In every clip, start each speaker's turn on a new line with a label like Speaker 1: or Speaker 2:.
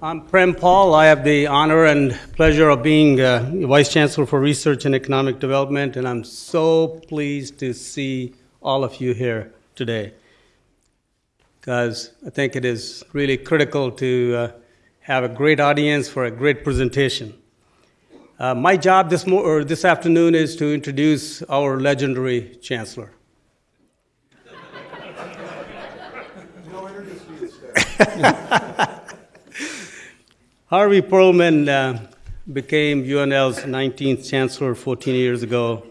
Speaker 1: I'm Prem Paul. I have the honor and pleasure of being uh, Vice Chancellor for Research and Economic Development, and I'm so pleased to see all of you here today because I think it is really critical to uh, have a great audience for a great presentation. Uh, my job this, or this afternoon is to introduce our legendary Chancellor. Harvey Perlman uh, became UNL's 19th chancellor 14 years ago.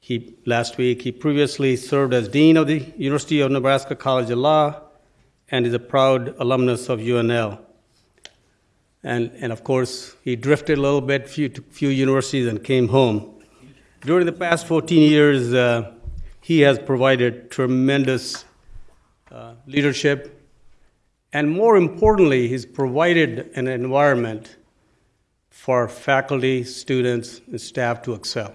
Speaker 1: He, last week, he previously served as dean of the University of Nebraska College of Law and is a proud alumnus of UNL. And, and of course, he drifted a little bit, few, few universities, and came home. During the past 14 years, uh, he has provided tremendous uh, leadership and more importantly, he's provided an environment for faculty, students, and staff to excel.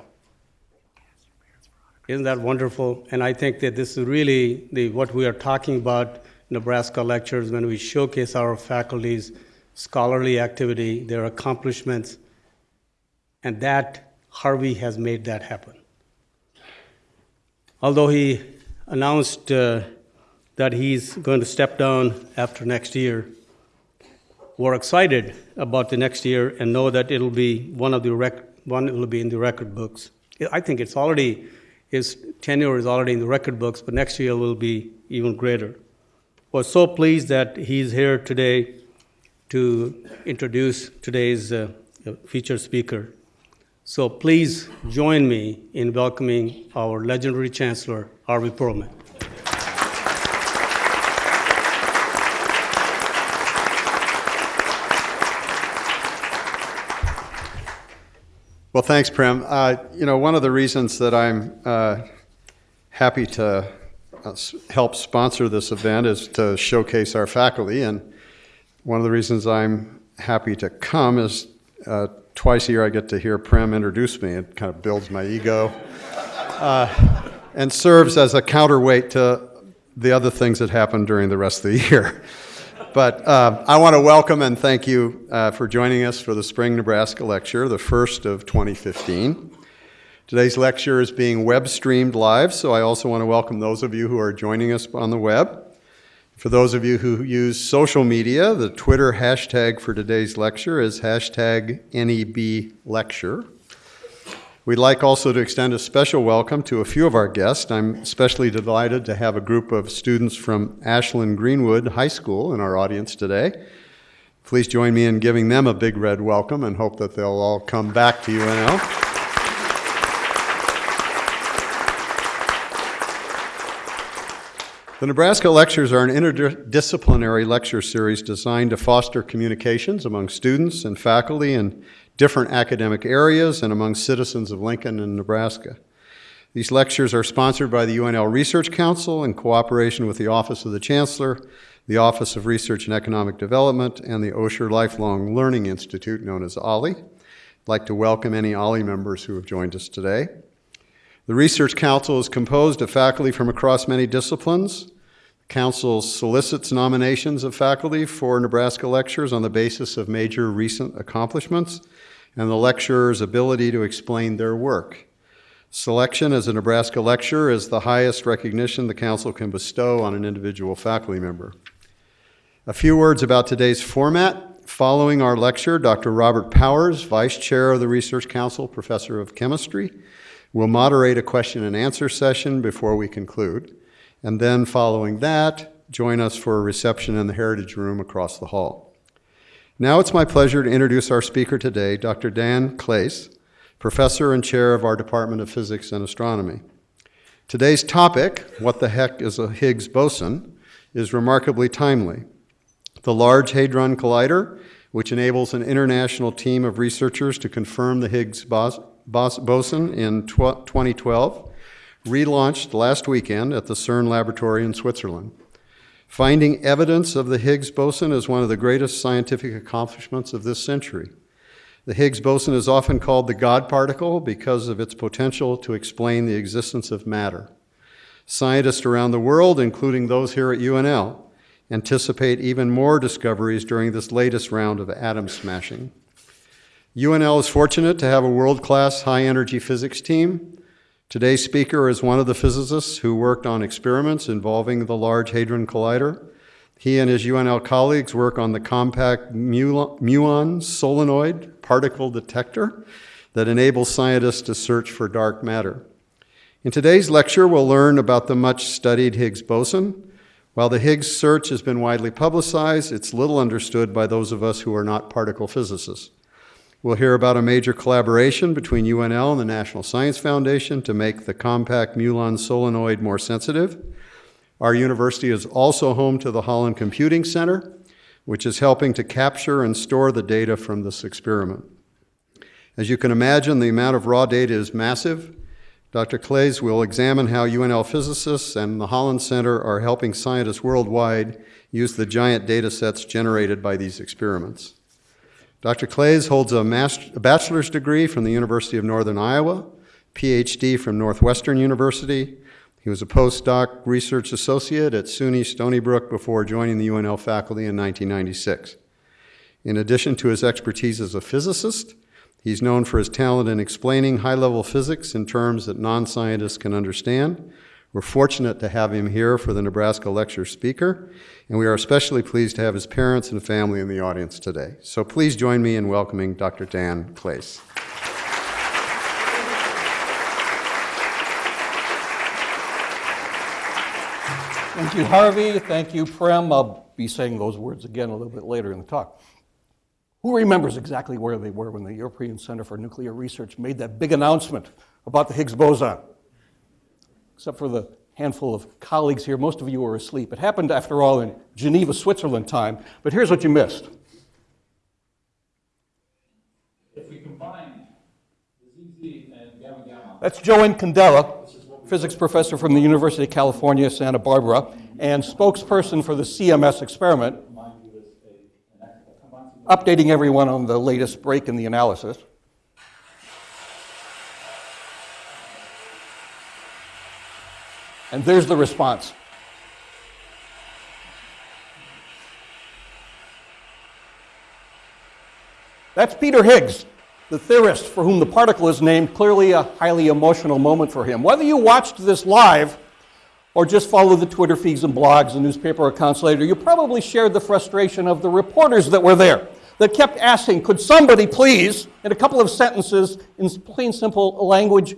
Speaker 1: Isn't that wonderful? And I think that this is really the, what we are talking about Nebraska lectures when we showcase our faculty's scholarly activity, their accomplishments, and that Harvey has made that happen. Although he announced uh, that he's going to step down after next year. We're excited about the next year and know that it'll be one of the rec- one will be in the record books. I think it's already his tenure is already in the record books, but next year will be even greater. We're so pleased that he's here today to introduce today's uh, featured speaker. So please join me in welcoming our legendary Chancellor, Harvey Perlman.
Speaker 2: Well, thanks, Prem. Uh, you know, one of the reasons that I'm uh, happy to uh, help sponsor this event is to showcase our faculty, and one of the reasons I'm happy to come is uh, twice a year I get to hear Prem introduce me. It kind of builds my ego uh, and serves as a counterweight to the other things that happen during the rest of the year. But uh, I want to welcome and thank you uh, for joining us for the Spring Nebraska Lecture, the first of 2015. Today's lecture is being web streamed live, so I also want to welcome those of you who are joining us on the web. For those of you who use social media, the Twitter hashtag for today's lecture is hashtag NEBLecture. We'd like also to extend a special welcome to a few of our guests. I'm especially delighted to have a group of students from Ashland Greenwood High School in our audience today. Please join me in giving them a big red welcome and hope that they'll all come back to UNL. The Nebraska Lectures are an interdisciplinary lecture series designed to foster communications among students and faculty and different academic areas and among citizens of Lincoln and Nebraska. These lectures are sponsored by the UNL Research Council in cooperation with the Office of the Chancellor, the Office of Research and Economic Development, and the Osher Lifelong Learning Institute, known as OLLI. I'd like to welcome any OLLI members who have joined us today. The Research Council is composed of faculty from across many disciplines. The Council solicits nominations of faculty for Nebraska lectures on the basis of major recent accomplishments and the lecturer's ability to explain their work. Selection as a Nebraska lecturer is the highest recognition the Council can bestow on an individual faculty member. A few words about today's format. Following our lecture, Dr. Robert Powers, Vice Chair of the Research Council, Professor of Chemistry, will moderate a question and answer session before we conclude. And then, following that, join us for a reception in the Heritage Room across the hall. Now it's my pleasure to introduce our speaker today, Dr. Dan Claes, professor and chair of our Department of Physics and Astronomy. Today's topic, What the Heck is a Higgs Boson, is remarkably timely. The Large Hadron Collider, which enables an international team of researchers to confirm the Higgs boson in 2012, relaunched last weekend at the CERN laboratory in Switzerland. Finding evidence of the Higgs boson is one of the greatest scientific accomplishments of this century. The Higgs boson is often called the God particle because of its potential to explain the existence of matter. Scientists around the world, including those here at UNL, anticipate even more discoveries during this latest round of atom smashing. UNL is fortunate to have a world-class high-energy physics team. Today's speaker is one of the physicists who worked on experiments involving the Large Hadron Collider. He and his UNL colleagues work on the compact muon solenoid particle detector that enables scientists to search for dark matter. In today's lecture, we'll learn about the much-studied Higgs boson. While the Higgs search has been widely publicized, it's little understood by those of us who are not particle physicists. We'll hear about a major collaboration between UNL and the National Science Foundation to make the compact muon solenoid more sensitive. Our university is also home to the Holland Computing Center, which is helping to capture and store the data from this experiment. As you can imagine, the amount of raw data is massive. Dr. Claes will examine how UNL physicists and the Holland Center are helping scientists worldwide use the giant data sets generated by these experiments. Dr. Claes holds a, master, a bachelor's degree from the University of Northern Iowa, PhD from Northwestern University. He was a postdoc research associate at SUNY Stony Brook before joining the UNL faculty in 1996. In addition to his expertise as a physicist, he's known for his talent in explaining high-level physics in terms that non-scientists can understand. We're fortunate to have him here for the Nebraska lecture speaker, and we are especially pleased to have his parents and family in the audience today. So please join me in welcoming Dr. Dan Claes.
Speaker 3: Thank you, Harvey. Thank you, Prem. I'll be saying those words again a little bit later in the talk. Who remembers exactly where they were when the European Center for Nuclear Research made that big announcement about the Higgs boson? Except for the handful of colleagues here, most of you were asleep. It happened, after all, in Geneva, Switzerland time, but here's what you missed.
Speaker 4: If we combine the ZZ and gamma gamma,
Speaker 3: That's Joe Incandela, physics professor from the University of California, Santa Barbara, and spokesperson for the CMS experiment, updating everyone on the latest break in the analysis. And there's the response. That's Peter Higgs, the theorist for whom the particle is named, clearly a highly emotional moment for him. Whether you watched this live or just followed the Twitter feeds and blogs and newspaper accounts later, you probably shared the frustration of the reporters that were there that kept asking, could somebody please, in a couple of sentences, in plain simple language,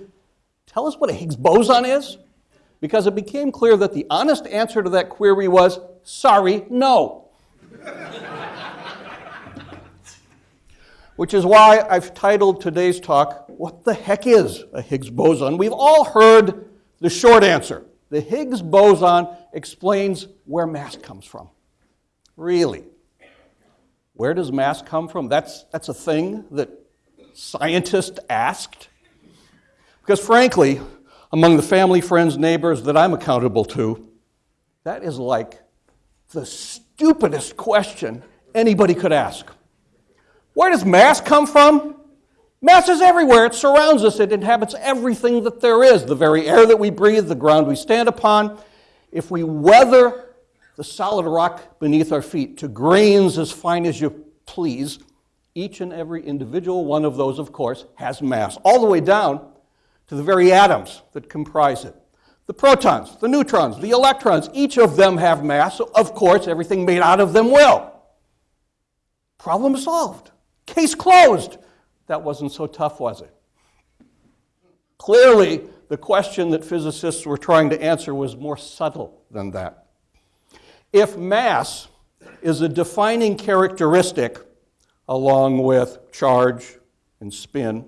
Speaker 3: tell us what a Higgs boson is? Because it became clear that the honest answer to that query was, sorry, no. Which is why I've titled today's talk, What the Heck is a Higgs boson? We've all heard the short answer. The Higgs boson explains where mass comes from. Really? Where does mass come from? That's, that's a thing that scientists asked. Because frankly, among the family, friends, neighbors that I'm accountable to, that is like the stupidest question anybody could ask. Where does mass come from? Mass is everywhere. It surrounds us. It inhabits everything that there is the very air that we breathe, the ground we stand upon. If we weather the solid rock beneath our feet to grains as fine as you please. Each and every individual one of those, of course, has mass, all the way down to the very atoms that comprise it. The protons, the neutrons, the electrons, each of them have mass, so of course, everything made out of them will. Problem solved. Case closed. That wasn't so tough, was it? Clearly, the question that physicists were trying to answer was more subtle than that. If mass is a defining characteristic, along with charge and spin,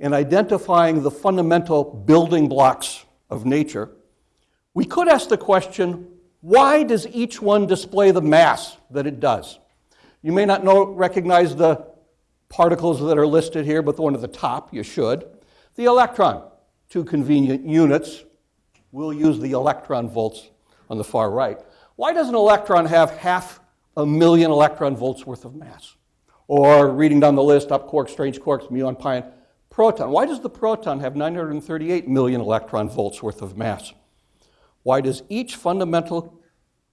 Speaker 3: in identifying the fundamental building blocks of nature, we could ask the question why does each one display the mass that it does? You may not know, recognize the particles that are listed here, but the one at the top, you should. The electron, two convenient units. We'll use the electron volts on the far right. Why does an electron have half a million electron volts worth of mass? Or reading down the list, up quarks, strange quarks, muon, pion, proton. Why does the proton have 938 million electron volts worth of mass? Why does each fundamental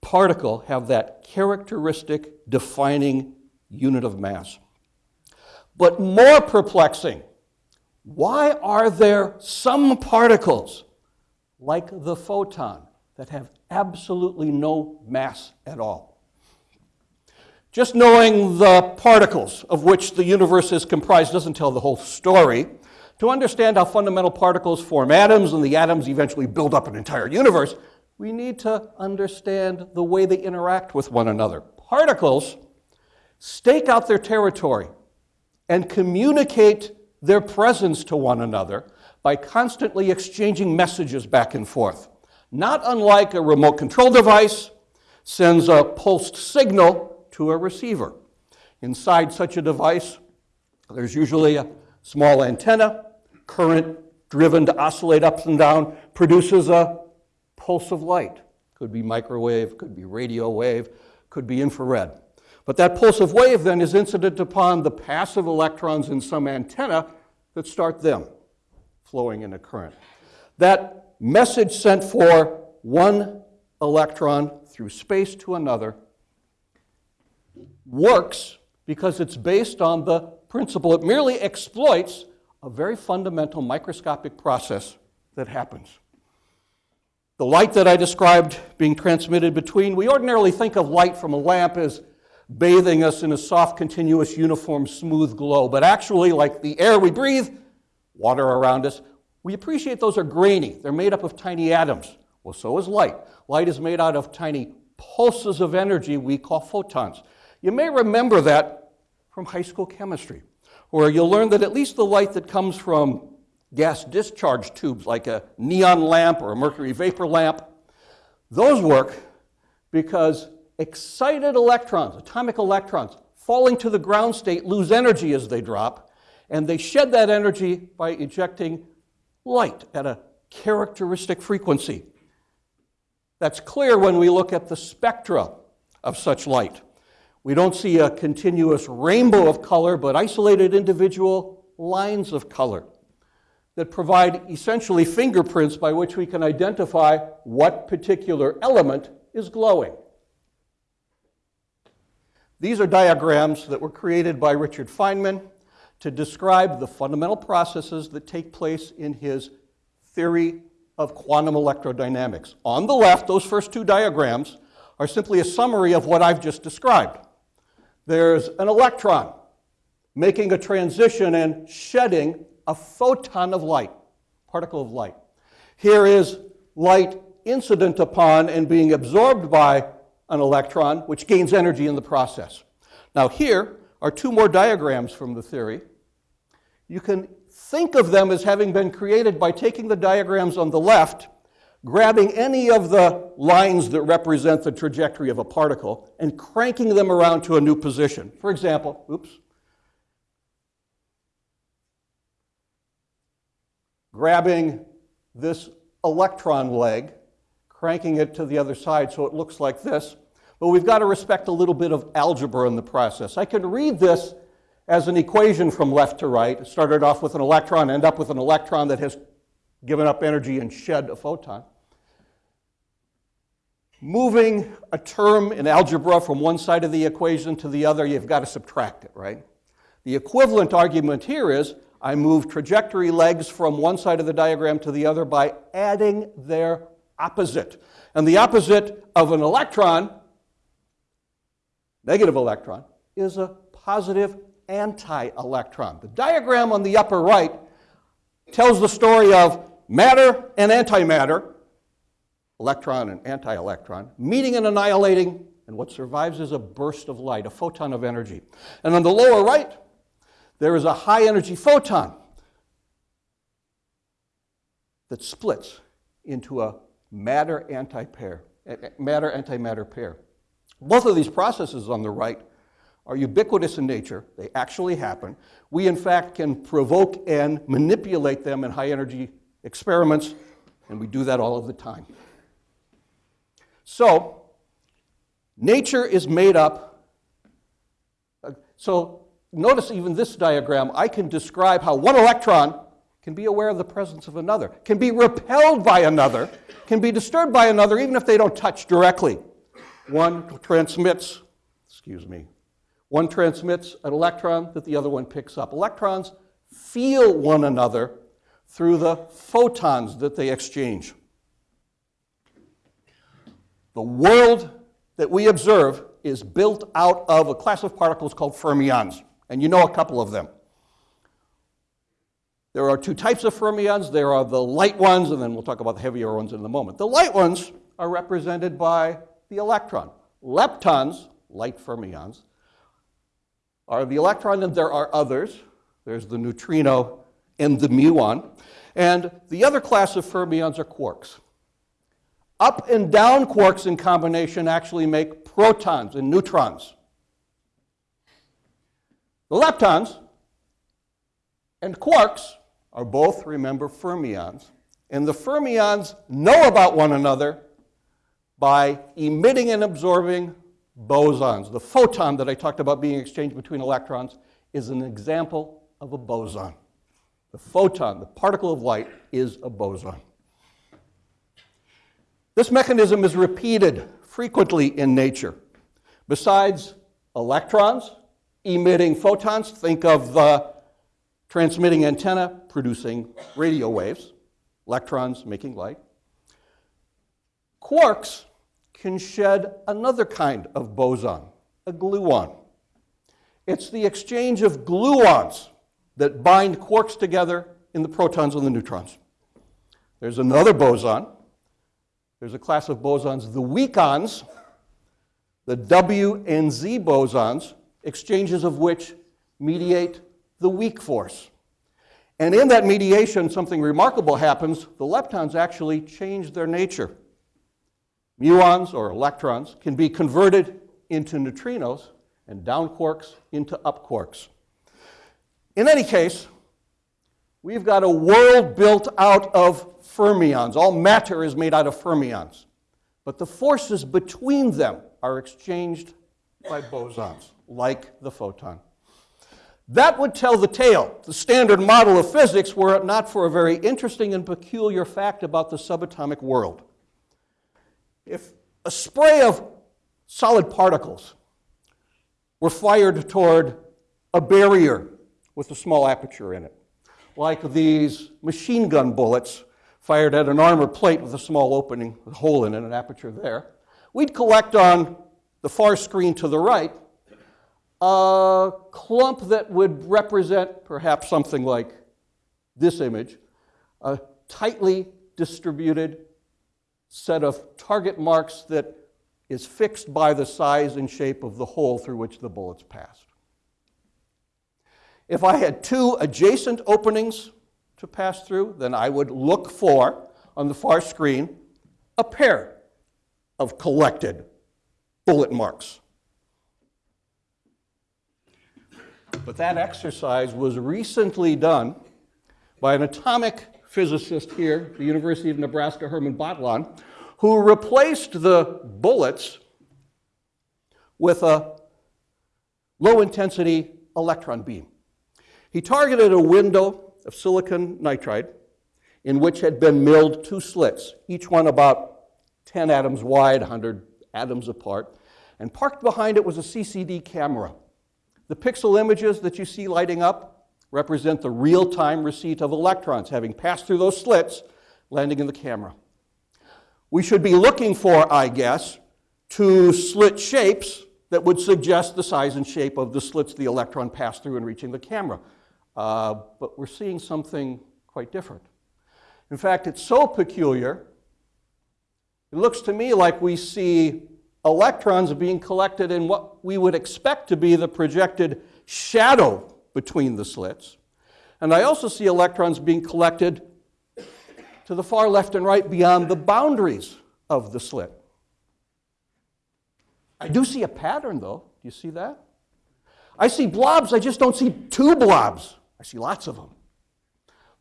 Speaker 3: particle have that characteristic defining unit of mass. But more perplexing, why are there some particles, like the photon, that have absolutely no mass at all? Just knowing the particles of which the universe is comprised doesn't tell the whole story. To understand how fundamental particles form atoms and the atoms eventually build up an entire universe, we need to understand the way they interact with one another. Particles stake out their territory and communicate their presence to one another by constantly exchanging messages back and forth. Not unlike a remote control device sends a pulsed signal to a receiver. Inside such a device, there's usually a small antenna, current driven to oscillate up and down, produces a pulse of light. Could be microwave, could be radio wave, could be infrared. But that pulse of wave then is incident upon the passive electrons in some antenna that start them flowing in a current. That message sent for one electron through space to another works because it's based on the principle. It merely exploits a very fundamental microscopic process that happens. The light that I described being transmitted between, we ordinarily think of light from a lamp as bathing us in a soft, continuous, uniform, smooth glow. But actually, like the air we breathe, water around us, we appreciate those are grainy. They're made up of tiny atoms. Well, so is light. Light is made out of tiny pulses of energy we call photons. You may remember that from high school chemistry, where you'll learn that at least the light that comes from gas discharge tubes, like a neon lamp or a mercury vapor lamp, those work because excited electrons, atomic electrons, falling to the ground state, lose energy as they drop, and they shed that energy by ejecting light at a characteristic frequency. That's clear when we look at the spectra of such light. We don't see a continuous rainbow of color, but isolated individual lines of color that provide essentially fingerprints by which we can identify what particular element is glowing. These are diagrams that were created by Richard Feynman to describe the fundamental processes that take place in his theory of quantum electrodynamics. On the left, those first two diagrams are simply a summary of what I've just described there's an electron making a transition and shedding a photon of light, particle of light. Here is light incident upon and being absorbed by an electron, which gains energy in the process. Now, here are two more diagrams from the theory. You can think of them as having been created by taking the diagrams on the left grabbing any of the lines that represent the trajectory of a particle and cranking them around to a new position. For example, oops, grabbing this electron leg, cranking it to the other side so it looks like this. But we've got to respect a little bit of algebra in the process. I can read this as an equation from left to right. It started off with an electron, end up with an electron that has given up energy and shed a photon moving a term in algebra from one side of the equation to the other, you've got to subtract it, right? The equivalent argument here is I move trajectory legs from one side of the diagram to the other by adding their opposite. And the opposite of an electron, negative electron, is a positive anti-electron. The diagram on the upper right tells the story of matter and antimatter electron and anti-electron, meeting and annihilating, and what survives is a burst of light, a photon of energy. And on the lower right, there is a high energy photon that splits into a matter anti-pair, matter antimatter pair. Both of these processes on the right are ubiquitous in nature. They actually happen. We, in fact, can provoke and manipulate them in high energy experiments, and we do that all of the time. So, nature is made up. So, notice even this diagram, I can describe how one electron can be aware of the presence of another, can be repelled by another, can be disturbed by another, even if they don't touch directly. One transmits, excuse me, one transmits an electron that the other one picks up. Electrons feel one another through the photons that they exchange. The world that we observe is built out of a class of particles called fermions, and you know a couple of them. There are two types of fermions. There are the light ones, and then we'll talk about the heavier ones in a moment. The light ones are represented by the electron. Leptons, light fermions, are the electron, and there are others. There's the neutrino and the muon. And the other class of fermions are quarks. Up and down quarks in combination actually make protons and neutrons. The leptons and quarks are both, remember, fermions. And the fermions know about one another by emitting and absorbing bosons. The photon that I talked about being exchanged between electrons is an example of a boson. The photon, the particle of light, is a boson. This mechanism is repeated frequently in nature. Besides electrons emitting photons, think of the transmitting antenna producing radio waves, electrons making light. Quarks can shed another kind of boson, a gluon. It's the exchange of gluons that bind quarks together in the protons and the neutrons. There's another boson. There's a class of bosons, the weakons, the W and Z bosons, exchanges of which mediate the weak force. And in that mediation, something remarkable happens. The leptons actually change their nature. Muons, or electrons, can be converted into neutrinos, and down quarks into up quarks. In any case, we've got a world built out of fermions. All matter is made out of fermions. But the forces between them are exchanged by bosons, like the photon. That would tell the tale, the standard model of physics, were it not for a very interesting and peculiar fact about the subatomic world. If a spray of solid particles were fired toward a barrier with a small aperture in it, like these machine gun bullets fired at an armor plate with a small opening, a hole in it, an aperture there, we'd collect on the far screen to the right a clump that would represent perhaps something like this image, a tightly distributed set of target marks that is fixed by the size and shape of the hole through which the bullets passed. If I had two adjacent openings to pass through, then I would look for, on the far screen, a pair of collected bullet marks. But that exercise was recently done by an atomic physicist here the University of Nebraska, Herman Batelaan, who replaced the bullets with a low intensity electron beam. He targeted a window of silicon nitride in which had been milled two slits, each one about 10 atoms wide, 100 atoms apart, and parked behind it was a CCD camera. The pixel images that you see lighting up represent the real time receipt of electrons having passed through those slits, landing in the camera. We should be looking for, I guess, two slit shapes that would suggest the size and shape of the slits the electron passed through in reaching the camera. Uh, but we're seeing something quite different. In fact, it's so peculiar, it looks to me like we see electrons being collected in what we would expect to be the projected shadow between the slits. And I also see electrons being collected to the far left and right beyond the boundaries of the slit. I do see a pattern, though. Do you see that? I see blobs, I just don't see two blobs. I see lots of them.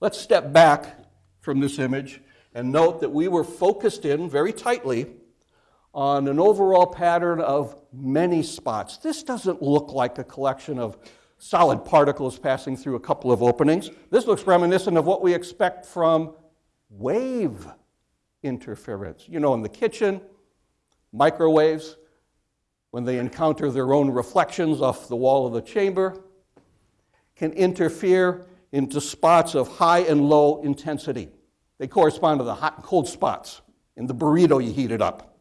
Speaker 3: Let's step back from this image and note that we were focused in very tightly on an overall pattern of many spots. This doesn't look like a collection of solid particles passing through a couple of openings. This looks reminiscent of what we expect from wave interference. You know, in the kitchen, microwaves, when they encounter their own reflections off the wall of the chamber, can interfere into spots of high and low intensity. They correspond to the hot and cold spots in the burrito you heat it up.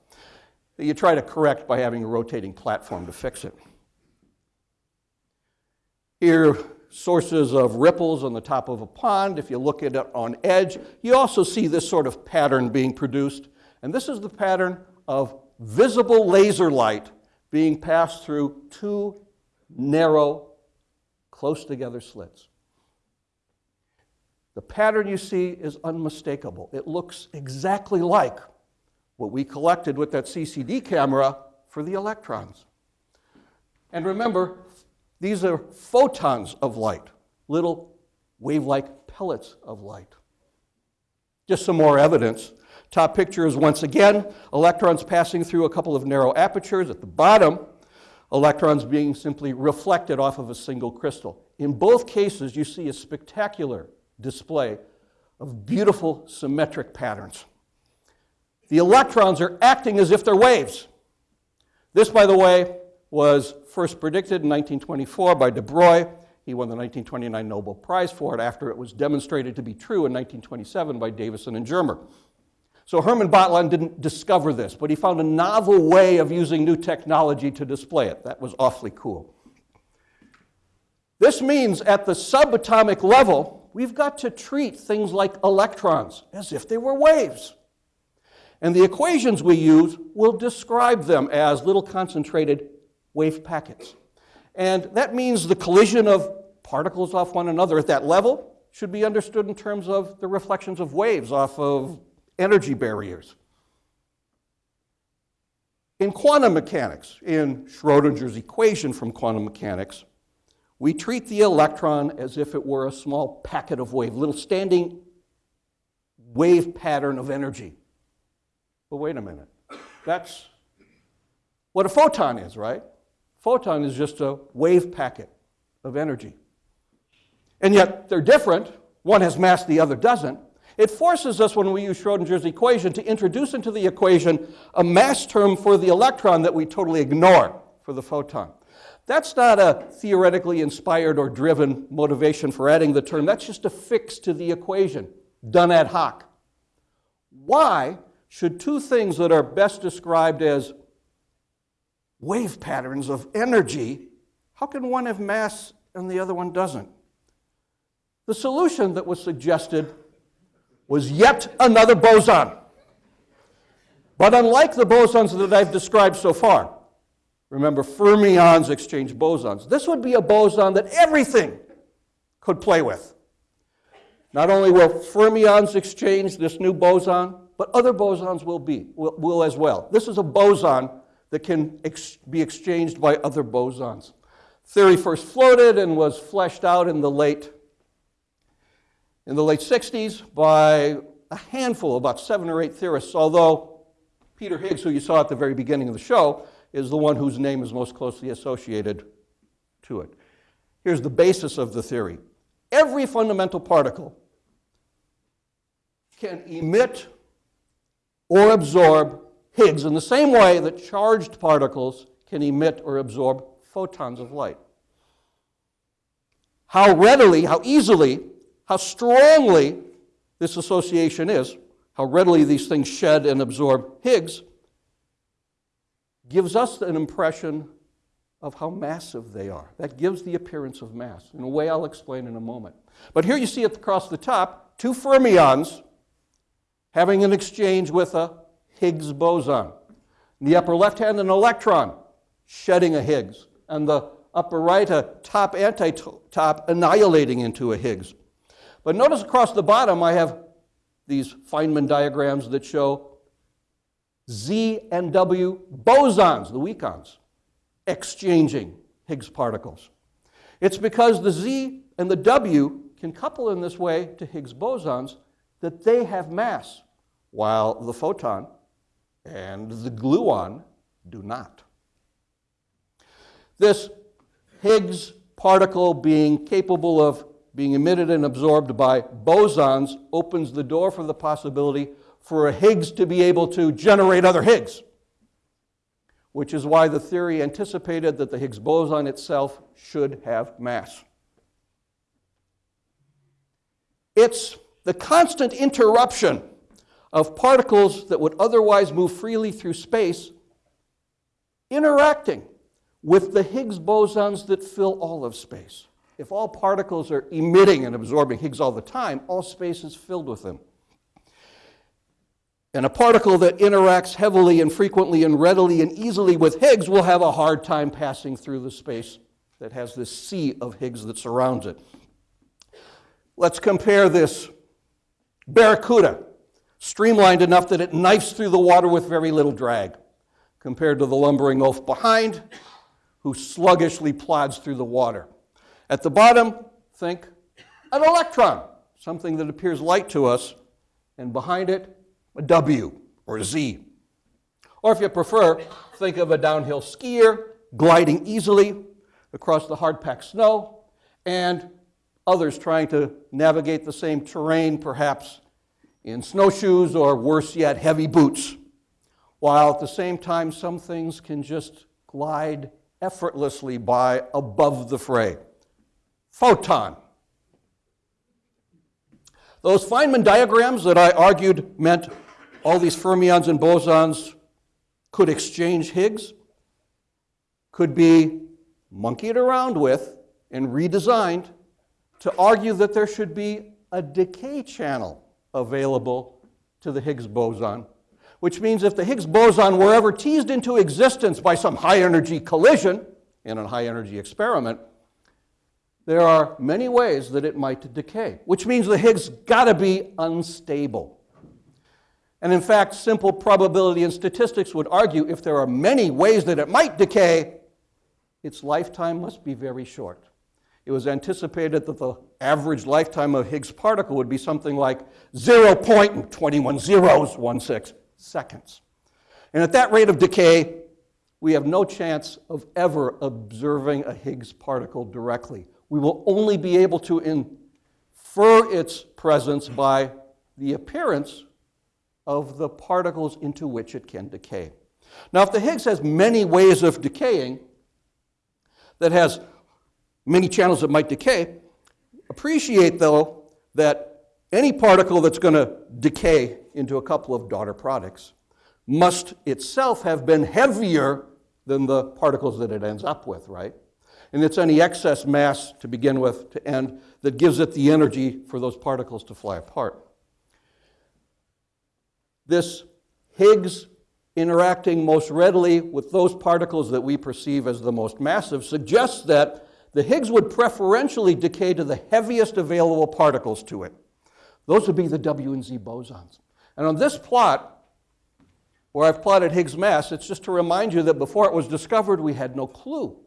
Speaker 3: You try to correct by having a rotating platform to fix it. Here, sources of ripples on the top of a pond. If you look at it on edge, you also see this sort of pattern being produced. And this is the pattern of visible laser light being passed through two narrow, close together slits. The pattern you see is unmistakable. It looks exactly like what we collected with that CCD camera for the electrons. And remember, these are photons of light, little wave like pellets of light. Just some more evidence. Top picture is once again electrons passing through a couple of narrow apertures. At the bottom, electrons being simply reflected off of a single crystal. In both cases, you see a spectacular display of beautiful symmetric patterns. The electrons are acting as if they're waves. This, by the way, was first predicted in 1924 by de Broglie. He won the 1929 Nobel Prize for it after it was demonstrated to be true in 1927 by Davisson and Germer. So Herman Batelaan didn't discover this, but he found a novel way of using new technology to display it. That was awfully cool. This means at the subatomic level, we've got to treat things like electrons as if they were waves. And the equations we use will describe them as little concentrated wave packets. And that means the collision of particles off one another at that level should be understood in terms of the reflections of waves off of energy barriers. In quantum mechanics, in Schrodinger's equation from quantum mechanics, we treat the electron as if it were a small packet of wave, little standing wave pattern of energy. But wait a minute. That's what a photon is, right? Photon is just a wave packet of energy. And yet they're different. One has mass, the other doesn't. It forces us, when we use Schrodinger's equation, to introduce into the equation a mass term for the electron that we totally ignore for the photon. That's not a theoretically inspired or driven motivation for adding the term. That's just a fix to the equation, done ad hoc. Why should two things that are best described as wave patterns of energy, how can one have mass and the other one doesn't? The solution that was suggested was yet another boson. But unlike the bosons that I've described so far, remember fermions exchange bosons, this would be a boson that everything could play with. Not only will fermions exchange this new boson, but other bosons will be, will, will as well. This is a boson that can ex be exchanged by other bosons. Theory first floated and was fleshed out in the late in the late 60s by a handful, about seven or eight theorists, although Peter Higgs, who you saw at the very beginning of the show, is the one whose name is most closely associated to it. Here's the basis of the theory. Every fundamental particle can emit or absorb Higgs in the same way that charged particles can emit or absorb photons of light. How readily, how easily how strongly this association is, how readily these things shed and absorb Higgs, gives us an impression of how massive they are. That gives the appearance of mass, in a way I'll explain in a moment. But here you see it across the top, two fermions having an exchange with a Higgs boson. In the upper left hand, an electron shedding a Higgs, and the upper right, a top anti-top annihilating into a Higgs. But notice across the bottom, I have these Feynman diagrams that show Z and W bosons, the weakons, exchanging Higgs particles. It's because the Z and the W can couple in this way to Higgs bosons that they have mass, while the photon and the gluon do not. This Higgs particle being capable of being emitted and absorbed by bosons opens the door for the possibility for a Higgs to be able to generate other Higgs. which is why the theory anticipated that the Higgs boson itself should have mass. It's the constant interruption of particles that would otherwise move freely through space interacting with the Higgs bosons that fill all of space. If all particles are emitting and absorbing Higgs all the time, all space is filled with them. And a particle that interacts heavily and frequently and readily and easily with Higgs will have a hard time passing through the space that has this sea of Higgs that surrounds it. Let's compare this barracuda, streamlined enough that it knifes through the water with very little drag, compared to the lumbering oaf behind, who sluggishly plods through the water. At the bottom, think an electron, something that appears light to us, and behind it, a W or a Z. Or if you prefer, think of a downhill skier gliding easily across the hard packed snow, and others trying to navigate the same terrain, perhaps in snowshoes or worse yet, heavy boots. While at the same time, some things can just glide effortlessly by above the fray. Photon. Those Feynman diagrams that I argued meant all these fermions and bosons could exchange Higgs, could be monkeyed around with and redesigned to argue that there should be a decay channel available to the Higgs boson, which means if the Higgs boson were ever teased into existence by some high energy collision in a high energy experiment, there are many ways that it might decay, which means the Higgs got to be unstable. And in fact, simple probability and statistics would argue if there are many ways that it might decay, its lifetime must be very short. It was anticipated that the average lifetime of Higgs particle would be something like 0.21 zeros, 16 seconds. And at that rate of decay, we have no chance of ever observing a Higgs particle directly. We will only be able to infer its presence by the appearance of the particles into which it can decay. Now, if the Higgs has many ways of decaying, that has many channels that might decay, appreciate though that any particle that's going to decay into a couple of daughter products must itself have been heavier than the particles that it ends up with, right? And it's any excess mass to begin with to end that gives it the energy for those particles to fly apart. This Higgs interacting most readily with those particles that we perceive as the most massive suggests that the Higgs would preferentially decay to the heaviest available particles to it. Those would be the W and Z bosons. And on this plot, where I've plotted Higgs mass, it's just to remind you that before it was discovered, we had no clue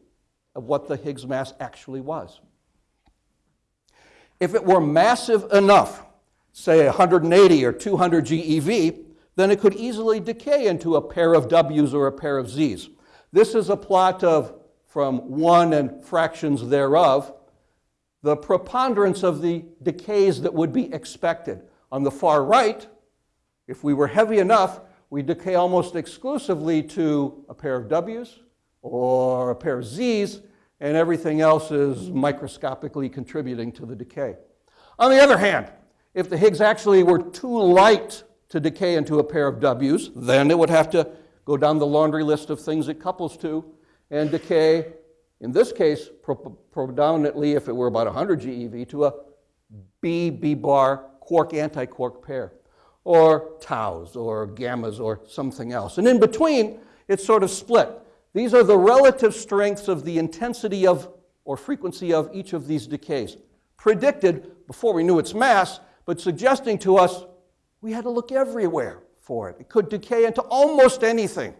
Speaker 3: of what the Higgs mass actually was. If it were massive enough, say 180 or 200 GeV, then it could easily decay into a pair of W's or a pair of Z's. This is a plot of from 1 and fractions thereof, the preponderance of the decays that would be expected. On the far right, if we were heavy enough, we decay almost exclusively to a pair of W's or a pair of Z's, and everything else is microscopically contributing to the decay. On the other hand, if the Higgs actually were too light to decay into a pair of W's, then it would have to go down the laundry list of things it couples to and decay, in this case, predominantly, if it were about 100 GeV, to a B, B bar quark antiquark pair, or taus, or gammas, or something else. And in between, it's sort of split. These are the relative strengths of the intensity of or frequency of each of these decays, predicted before we knew its mass, but suggesting to us we had to look everywhere for it. It could decay into almost anything.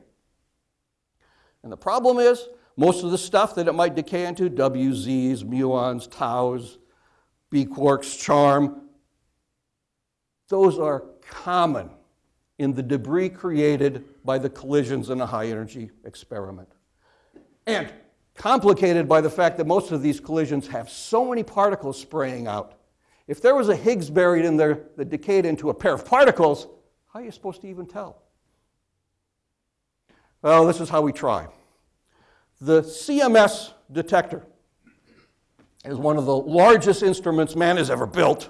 Speaker 3: And the problem is, most of the stuff that it might decay into, WZs, muons, taus, B quarks, charm, those are common in the debris created by the collisions in a high energy experiment. And complicated by the fact that most of these collisions have so many particles spraying out if there was a Higgs buried in there that decayed into a pair of particles, how are you supposed to even tell? Well, this is how we try. The CMS detector is one of the largest instruments man has ever built.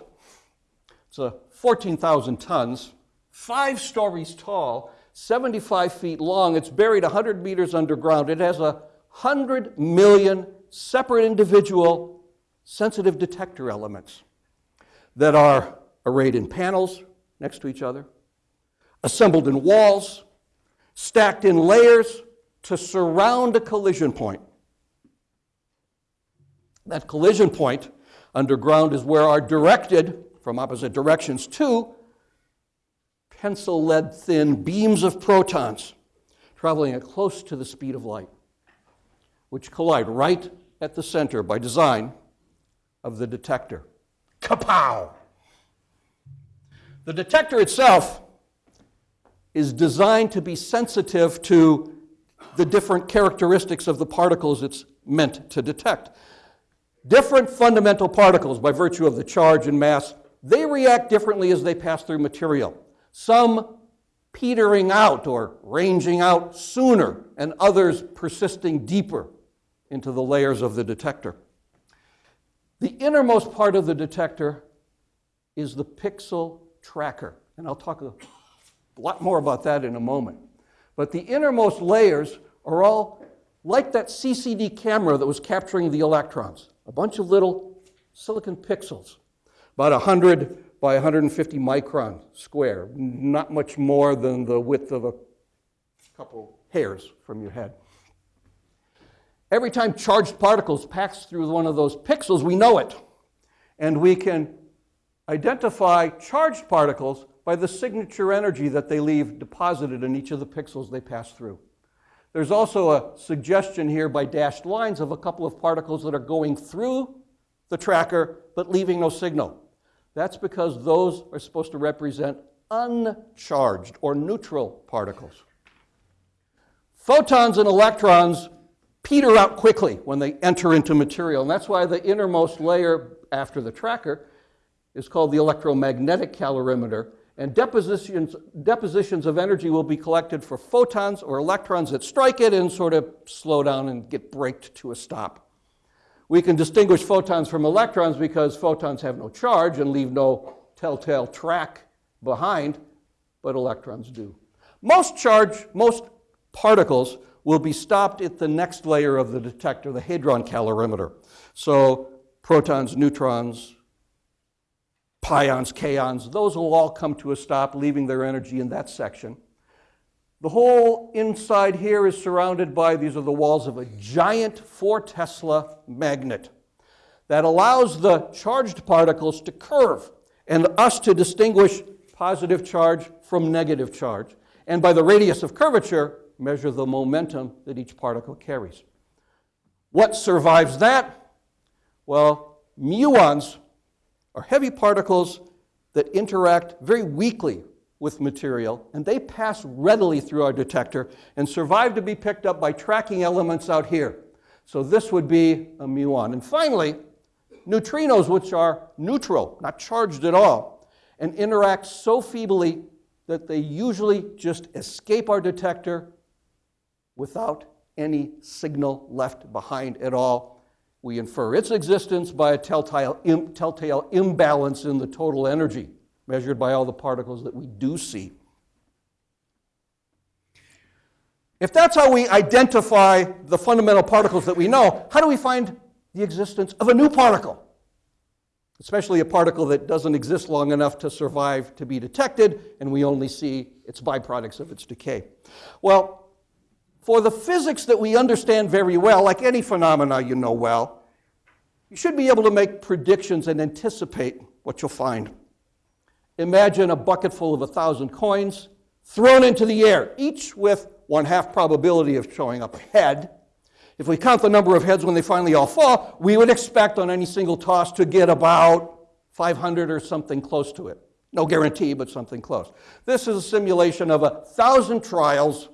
Speaker 3: It's a 14,000 tons, five stories tall, 75 feet long. It's buried 100 meters underground. It has a 100 million separate individual sensitive detector elements that are arrayed in panels next to each other, assembled in walls, stacked in layers to surround a collision point. That collision point underground is where are directed from opposite directions to pencil lead thin beams of protons traveling at close to the speed of light, which collide right at the center by design of the detector. Kapow! The detector itself is designed to be sensitive to the different characteristics of the particles it's meant to detect. Different fundamental particles, by virtue of the charge and mass, they react differently as they pass through material. Some petering out or ranging out sooner, and others persisting deeper into the layers of the detector. The innermost part of the detector is the pixel tracker, and I'll talk a lot more about that in a moment. But the innermost layers are all like that CCD camera that was capturing the electrons a bunch of little silicon pixels, about 100 by 150 micron square, not much more than the width of a couple hairs from your head. Every time charged particles pass through one of those pixels, we know it. And we can identify charged particles by the signature energy that they leave deposited in each of the pixels they pass through. There's also a suggestion here by dashed lines of a couple of particles that are going through the tracker but leaving no signal. That's because those are supposed to represent uncharged or neutral particles. Photons and electrons peter out quickly when they enter into material, and that's why the innermost layer after the tracker is called the electromagnetic calorimeter, and depositions, depositions of energy will be collected for photons or electrons that strike it and sort of slow down and get braked to a stop. We can distinguish photons from electrons because photons have no charge and leave no telltale track behind, but electrons do. Most charge, most particles will be stopped at the next layer of the detector, the hadron calorimeter. So protons, neutrons, pions, kaons, those will all come to a stop, leaving their energy in that section. The whole inside here is surrounded by, these are the walls of a giant 4 Tesla magnet that allows the charged particles to curve and us to distinguish positive charge from negative charge. And by the radius of curvature, measure the momentum that each particle carries. What survives that? Well, muons are heavy particles that interact very weakly with material, and they pass readily through our detector and survive to be picked up by tracking elements out here. So this would be a muon. And finally, neutrinos, which are neutral, not charged at all, and interact so feebly that they usually just escape our detector without any signal left behind at all we infer its existence by a telltale, Im, telltale imbalance in the total energy measured by all the particles that we do see. If that's how we identify the fundamental particles that we know, how do we find the existence of a new particle? Especially a particle that doesn't exist long enough to survive to be detected, and we only see its byproducts of its decay. Well, for the physics that we understand very well, like any phenomena you know well, you should be able to make predictions and anticipate what you'll find. Imagine a bucket full of a thousand coins thrown into the air, each with one half probability of showing up a head. If we count the number of heads when they finally all fall, we would expect on any single toss to get about 500 or something close to it. No guarantee, but something close. This is a simulation of a thousand trials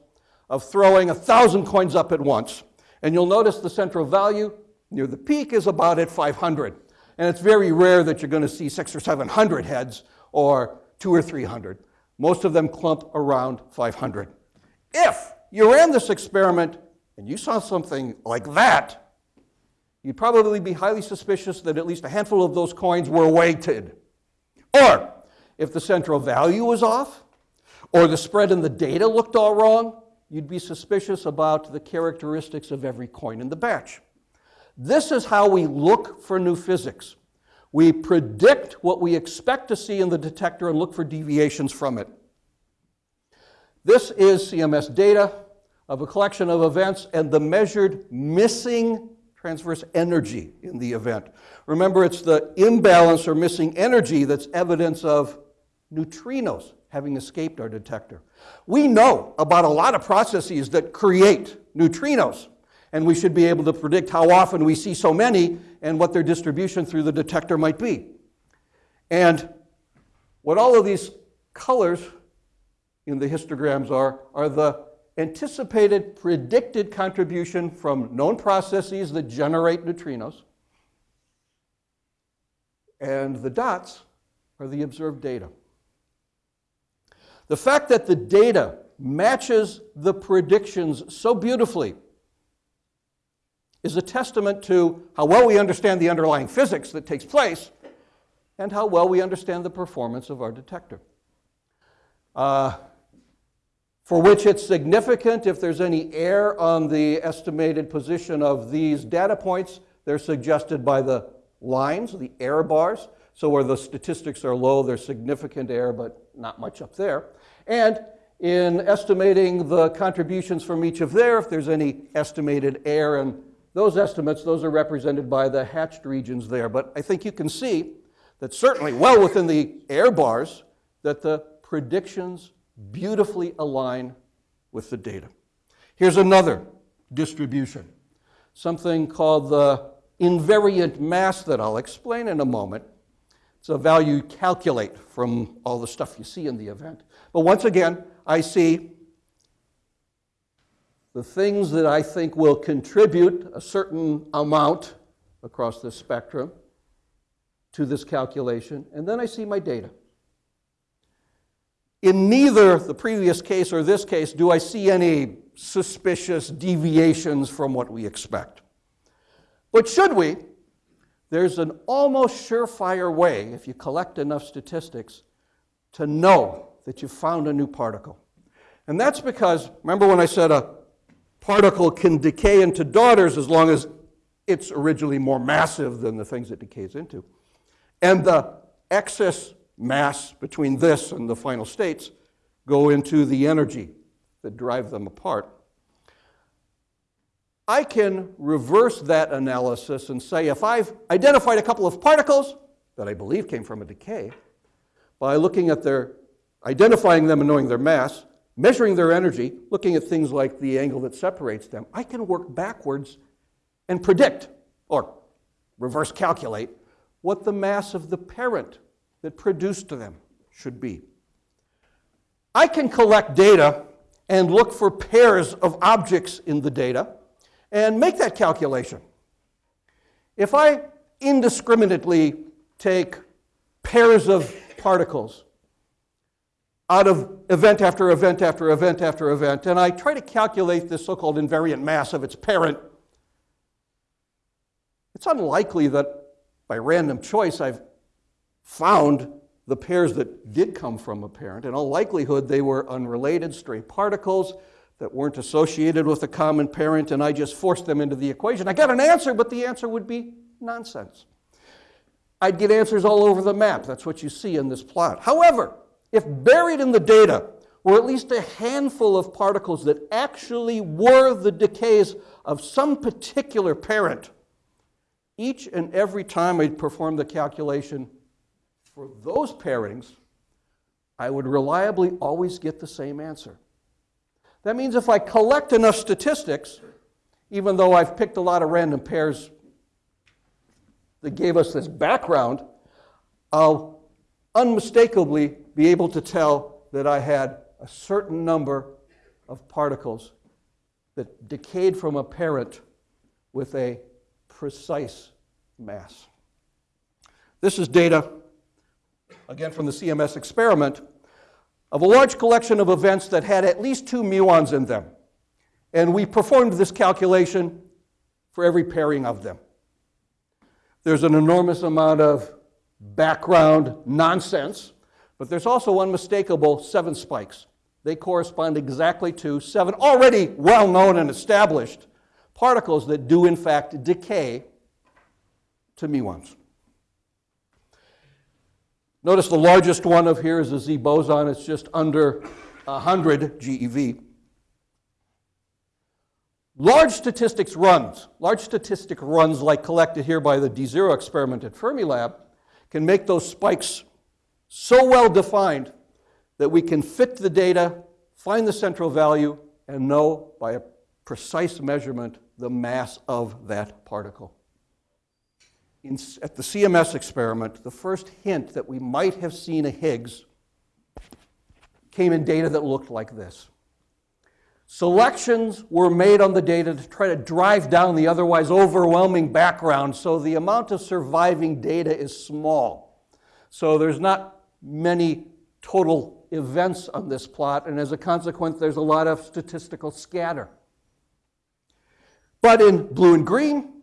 Speaker 3: of throwing a thousand coins up at once. And you'll notice the central value near the peak is about at 500. And it's very rare that you're going to see six or 700 heads or two or 300. Most of them clump around 500. If you ran this experiment and you saw something like that, you'd probably be highly suspicious that at least a handful of those coins were weighted. Or, if the central value was off, or the spread in the data looked all wrong, you'd be suspicious about the characteristics of every coin in the batch. This is how we look for new physics. We predict what we expect to see in the detector and look for deviations from it. This is CMS data of a collection of events and the measured missing transverse energy in the event. Remember, it's the imbalance or missing energy that's evidence of neutrinos having escaped our detector. We know about a lot of processes that create neutrinos, and we should be able to predict how often we see so many and what their distribution through the detector might be. And what all of these colors in the histograms are, are the anticipated predicted contribution from known processes that generate neutrinos. And the dots are the observed data. The fact that the data matches the predictions so beautifully is a testament to how well we understand the underlying physics that takes place and how well we understand the performance of our detector. Uh, for which it's significant if there's any error on the estimated position of these data points, they're suggested by the lines, the error bars. So where the statistics are low, there's significant error, but not much up there. And in estimating the contributions from each of there, if there's any estimated error, and those estimates, those are represented by the hatched regions there. But I think you can see that certainly well within the error bars that the predictions beautifully align with the data. Here's another distribution, something called the invariant mass that I'll explain in a moment. It's a value you calculate from all the stuff you see in the event. But once again, I see the things that I think will contribute a certain amount across the spectrum to this calculation, and then I see my data. In neither the previous case or this case do I see any suspicious deviations from what we expect. But should we, there's an almost surefire way, if you collect enough statistics, to know that you found a new particle. And that's because, remember when I said a particle can decay into daughters as long as it's originally more massive than the things it decays into. And the excess mass between this and the final states go into the energy that drive them apart. I can reverse that analysis and say if I've identified a couple of particles that I believe came from a decay, by looking at their, identifying them and knowing their mass, measuring their energy, looking at things like the angle that separates them, I can work backwards and predict or reverse calculate what the mass of the parent that produced them should be. I can collect data and look for pairs of objects in the data and make that calculation. If I indiscriminately take pairs of particles out of event after event after event after event, and I try to calculate this so called invariant mass of its parent, it's unlikely that by random choice I've found the pairs that did come from a parent. In all likelihood, they were unrelated, stray particles that weren't associated with a common parent, and I just forced them into the equation. I got an answer, but the answer would be nonsense. I'd get answers all over the map. That's what you see in this plot. However, if buried in the data were at least a handful of particles that actually were the decays of some particular parent, each and every time I'd perform the calculation, for those pairings, I would reliably always get the same answer. That means if I collect enough statistics, even though I've picked a lot of random pairs that gave us this background, I'll unmistakably be able to tell that I had a certain number of particles that decayed from a parent with a precise mass. This is data again from the CMS experiment, of a large collection of events that had at least two muons in them. And we performed this calculation for every pairing of them. There's an enormous amount of background nonsense, but there's also unmistakable seven spikes. They correspond exactly to seven already well known and established particles that do, in fact, decay to muons. Notice the largest one of here is the Z boson. It's just under 100 GeV. Large statistics runs, large statistic runs like collected here by the D0 experiment at Fermilab, can make those spikes so well defined that we can fit the data, find the central value, and know by a precise measurement the mass of that particle. In, at the CMS experiment, the first hint that we might have seen a Higgs came in data that looked like this. Selections were made on the data to try to drive down the otherwise overwhelming background, so the amount of surviving data is small. So there's not many total events on this plot, and as a consequence, there's a lot of statistical scatter. But in blue and green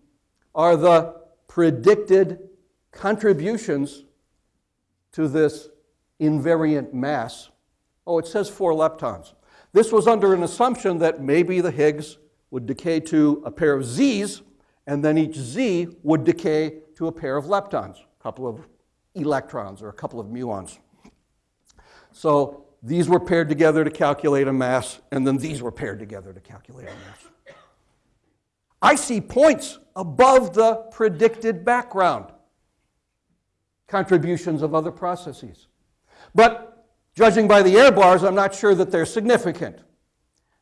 Speaker 3: are the predicted contributions to this invariant mass. Oh, it says four leptons. This was under an assumption that maybe the Higgs would decay to a pair of Z's, and then each Z would decay to a pair of leptons, a couple of electrons or a couple of muons. So these were paired together to calculate a mass, and then these were paired together to calculate a mass. I see points above the predicted background contributions of other processes. But judging by the error bars, I'm not sure that they're significant.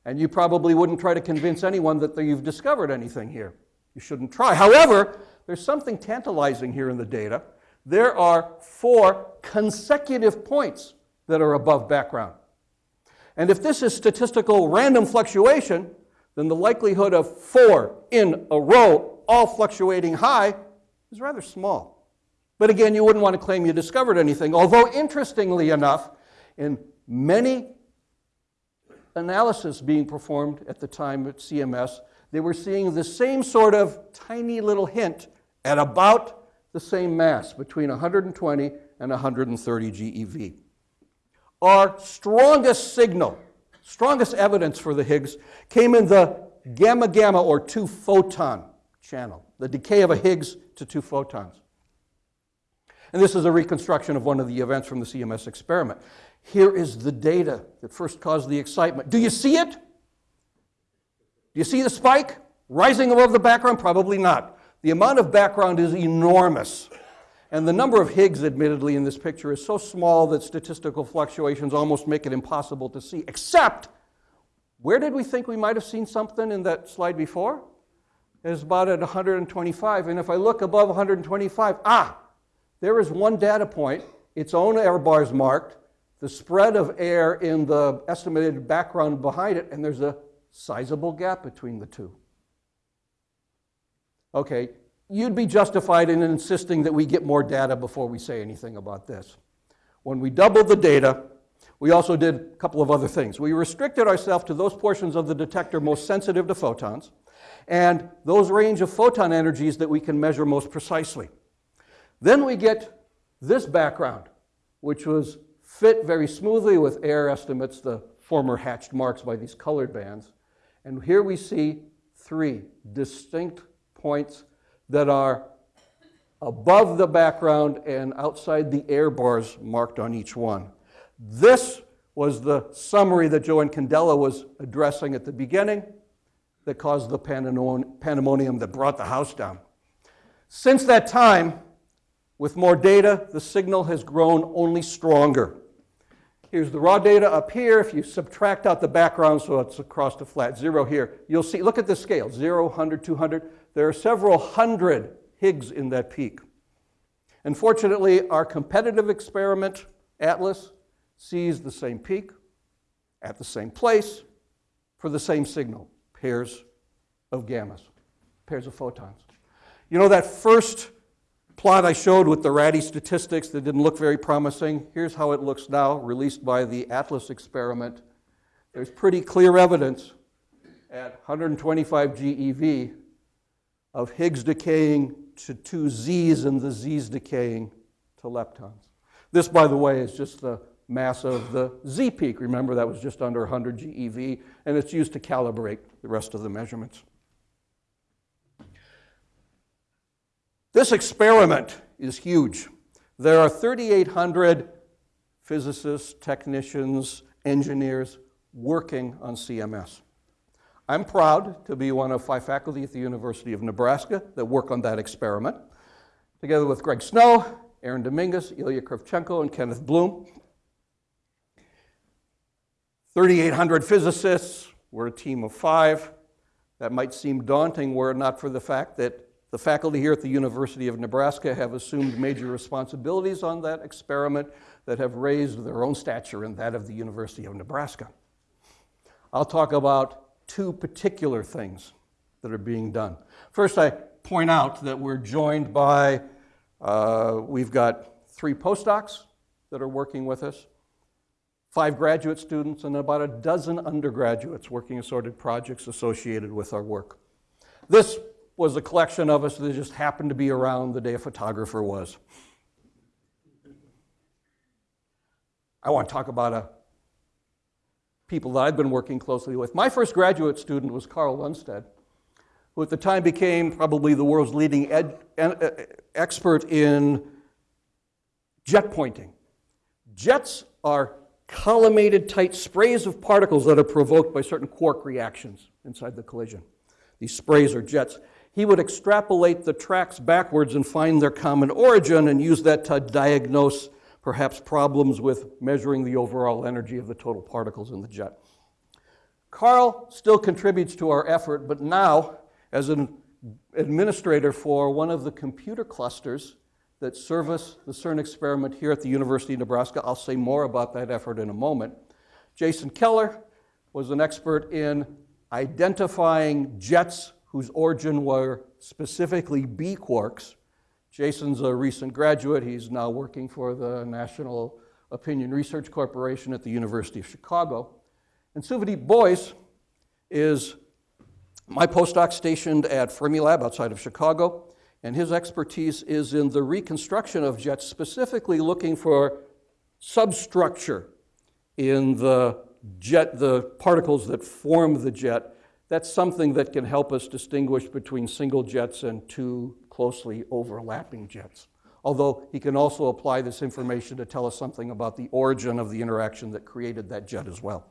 Speaker 3: And you probably wouldn't try to convince anyone that you've discovered anything here. You shouldn't try. However, there's something tantalizing here in the data. There are four consecutive points that are above background. And if this is statistical random fluctuation, then the likelihood of four in a row, all fluctuating high, is rather small. But again, you wouldn't want to claim you discovered anything. Although, interestingly enough, in many analysis being performed at the time at CMS, they were seeing the same sort of tiny little hint at about the same mass, between 120 and 130 GeV. Our strongest signal, strongest evidence for the Higgs came in the gamma gamma or two photon channel, the decay of a Higgs to two photons. And this is a reconstruction of one of the events from the CMS experiment. Here is the data that first caused the excitement. Do you see it? Do you see the spike rising above the background? Probably not. The amount of background is enormous. And the number of Higgs, admittedly, in this picture is so small that statistical fluctuations almost make it impossible to see. Except, where did we think we might have seen something in that slide before? It's about at 125. And if I look above 125, ah, there is one data point, its own error bars marked, the spread of air in the estimated background behind it, and there's a sizable gap between the two. Okay, you'd be justified in insisting that we get more data before we say anything about this. When we doubled the data, we also did a couple of other things. We restricted ourselves to those portions of the detector most sensitive to photons and those range of photon energies that we can measure most precisely. Then we get this background, which was fit very smoothly with error estimates, the former hatched marks by these colored bands. And here we see three distinct points that are above the background and outside the air bars marked on each one. This was the summary that Joe Incandela was addressing at the beginning that caused the pandemonium that brought the house down. Since that time, with more data, the signal has grown only stronger. Here's the raw data up here. If you subtract out the background, so it's across the flat zero here, you'll see, look at the scale, 0, 100, 200. There are several hundred Higgs in that peak. And fortunately, our competitive experiment, ATLAS, sees the same peak at the same place for the same signal, pairs of gammas, pairs of photons. You know that first plot I showed with the ratty statistics that didn't look very promising, here's how it looks now, released by the ATLAS experiment. There's pretty clear evidence at 125 GeV of Higgs decaying to two Z's and the Z's decaying to leptons. This, by the way, is just the mass of the Z peak. Remember, that was just under 100 GeV, and it's used to calibrate the rest of the measurements. This experiment is huge. There are 3,800 physicists, technicians, engineers working on CMS. I'm proud to be one of five faculty at the University of Nebraska that work on that experiment, together with Greg Snow, Aaron Dominguez, Ilya Kravchenko, and Kenneth Bloom. 3,800 physicists, we're a team of five. That might seem daunting were it not for the fact that the faculty here at the University of Nebraska have assumed major responsibilities on that experiment that have raised their own stature and that of the University of Nebraska. I'll talk about two particular things that are being done. First, I point out that we're joined by, uh, we've got three postdocs that are working with us, five graduate students, and about a dozen undergraduates working assorted projects associated with our work. This was a collection of us that just happened to be around the day a photographer was. I want to talk about a people that I've been working closely with. My first graduate student was Carl Lundstedt, who at the time became probably the world's leading ed, uh, expert in jet pointing. Jets are collimated tight sprays of particles that are provoked by certain quark reactions inside the collision. These sprays are jets. He would extrapolate the tracks backwards and find their common origin and use that to diagnose perhaps problems with measuring the overall energy of the total particles in the jet. Carl still contributes to our effort, but now, as an administrator for one of the computer clusters that service the CERN experiment here at the University of Nebraska, I'll say more about that effort in a moment. Jason Keller was an expert in identifying jets whose origin were specifically B quarks Jason's a recent graduate. He's now working for the National Opinion Research Corporation at the University of Chicago. And Suvadeep Bose is my postdoc stationed at Fermilab outside of Chicago, and his expertise is in the reconstruction of jets, specifically looking for substructure in the jet, the particles that form the jet. That's something that can help us distinguish between single jets and two closely overlapping jets. Although he can also apply this information to tell us something about the origin of the interaction that created that jet as well.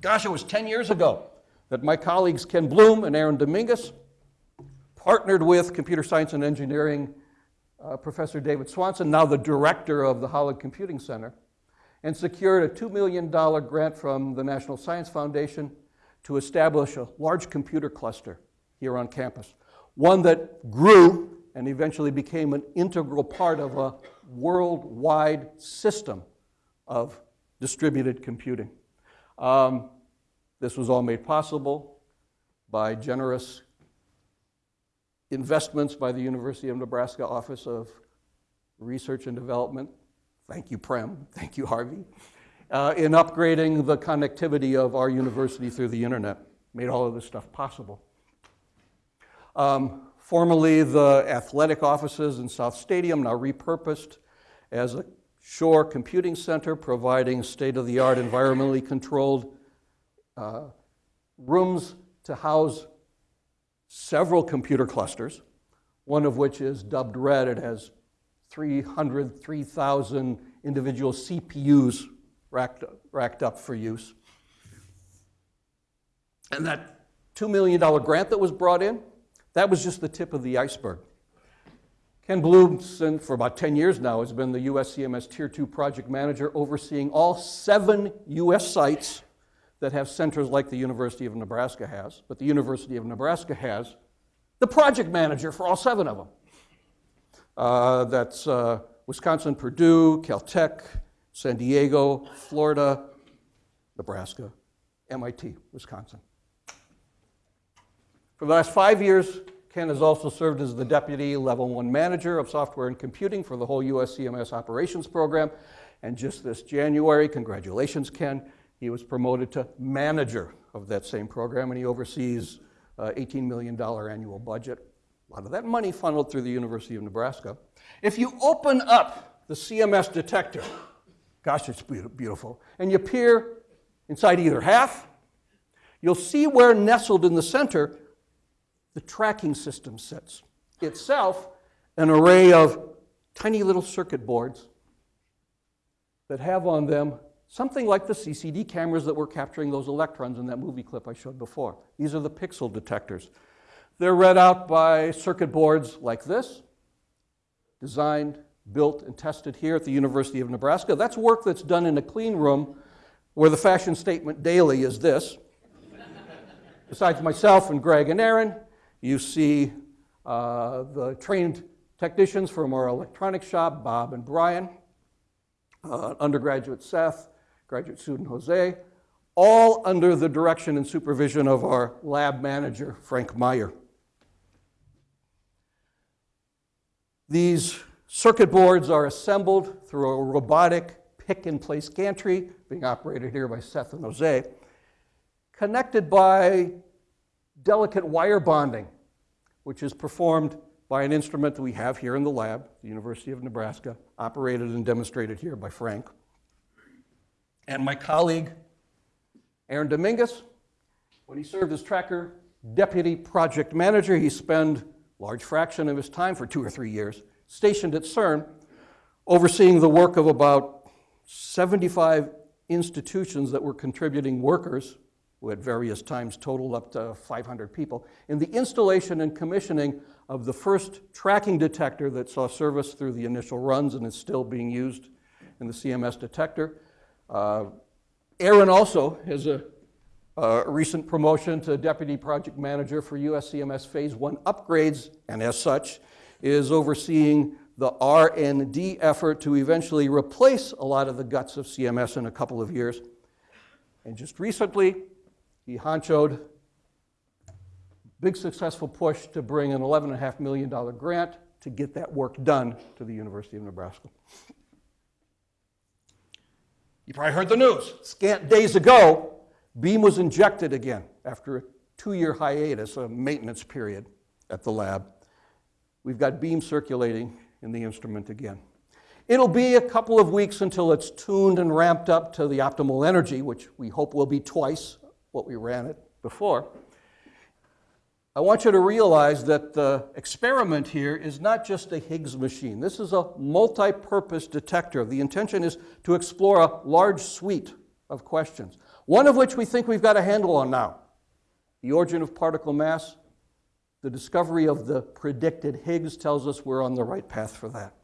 Speaker 3: Gosh, it was 10 years ago that my colleagues Ken Bloom and Aaron Dominguez partnered with computer science and engineering uh, Professor David Swanson, now the director of the Holland Computing Center, and secured a $2 million grant from the National Science Foundation to establish a large computer cluster here on campus one that grew and eventually became an integral part of a worldwide system of distributed computing. Um, this was all made possible by generous investments by the University of Nebraska Office of Research and Development. Thank you, Prem. Thank you, Harvey. Uh, in upgrading the connectivity of our university through the internet, made all of this stuff possible. Um, formerly the athletic offices in South Stadium, now repurposed as a Schorr computing center, providing state of the art, environmentally controlled uh, rooms to house several computer clusters, one of which is dubbed Red. It has 300, 3,000 individual CPUs racked, racked up for use. And that $2 million grant that was brought in that was just the tip of the iceberg. Ken Bloom, for about 10 years now, has been the USCMS Tier 2 project manager overseeing all seven US sites that have centers like the University of Nebraska has. But the University of Nebraska has the project manager for all seven of them. Uh, that's uh, Wisconsin, Purdue, Caltech, San Diego, Florida, Nebraska, MIT, Wisconsin. For the last five years, Ken has also served as the Deputy Level 1 Manager of Software and Computing for the whole US CMS Operations Program. And just this January, congratulations, Ken, He was promoted to manager of that same program, and he oversees uh, $18 million annual budget. A lot of that money funneled through the University of Nebraska. If you open up the CMS detector, gosh, it's beau- beautiful, and you peer inside either half, you'll see where nestled in the center the tracking system sits. Itself, an array of tiny little circuit boards that have on them something like the CCD cameras that were capturing those electrons in that movie clip I showed before. These are the pixel detectors. They're read out by circuit boards like this, designed, built, and tested here at the University of Nebraska. That's work that's done in a clean room where the fashion statement daily is this. Besides myself and Greg and Aaron, you see uh, the trained technicians from our electronics shop, Bob and Brian, uh, undergraduate Seth, graduate student Jose, all under the direction and supervision of our lab manager, Frank Meyer. These circuit boards are assembled through a robotic pick and place gantry being operated here by Seth and Jose, connected by delicate wire bonding, which is performed by an instrument that we have here in the lab, the University of Nebraska, operated and demonstrated here by Frank. And my colleague, Aaron Dominguez, when he served as tracker deputy project manager, he spent a large fraction of his time for two or three years stationed at CERN, overseeing the work of about 75 institutions that were contributing workers, who at various times totaled up to 500 people, in the installation and commissioning of the first tracking detector that saw service through the initial runs and is still being used in the CMS detector. Uh, Aaron also has a, a recent promotion to deputy project manager for USCMS Phase 1 upgrades, and as such, is overseeing the R&D effort to eventually replace a lot of the guts of CMS in a couple of years. And just recently, he honchoed big successful push to bring an $11.5 million grant to get that work done to the University of Nebraska. You probably heard the news. Scant days ago, Beam was injected again after a two year hiatus, a maintenance period at the lab. We've got Beam circulating in the instrument again. It'll be a couple of weeks until it's tuned and ramped up to the optimal energy, which we hope will be twice what we ran it before. I want you to realize that the experiment here is not just a Higgs machine. This is a multi purpose detector. The intention is to explore a large suite of questions, one of which we think we've got a handle on now the origin of particle mass. The discovery of the predicted Higgs tells us we're on the right path for that.